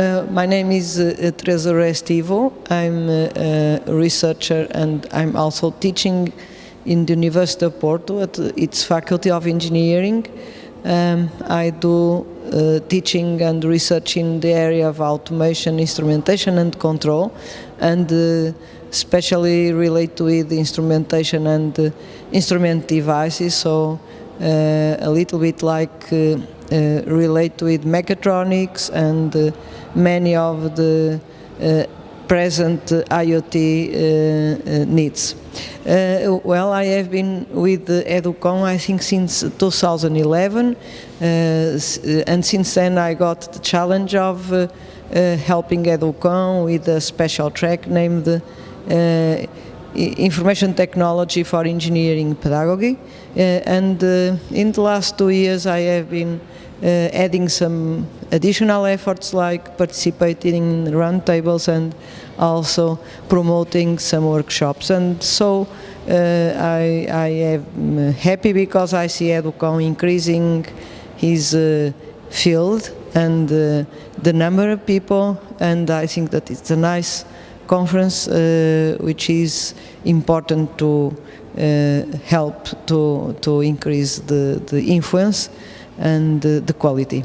Uh, my name is uh, Teresa Restivo. I'm uh, a researcher and I'm also teaching in the University of Porto at its Faculty of Engineering. Um, I do uh, teaching and research in the area of automation, instrumentation and control and uh, especially relate with instrumentation and uh, instrument devices so a little bit like uh, relate with mechatronics and uh, many of the uh, present IoT needs. well, I have been with EDUCON, I think, since 2011, and since then I got the challenge of uh, helping EDUCON with a special track named uh, Information Technology for Engineering Pedagogy. Uh, and in the last two years I have been uh, adding some additional efforts like participating in roundtables and also promoting some workshops. And so uh, I, I am happy because I see EDUCON increasing his uh, field and uh, the number of people and I think that it's a nice conference uh, which is important to uh, help to, to increase the, the influence and the quality.